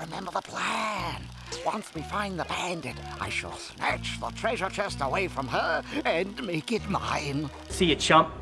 Remember the plan. Once we find the bandit, I shall snatch the treasure chest away from her and make it mine. See you, chump.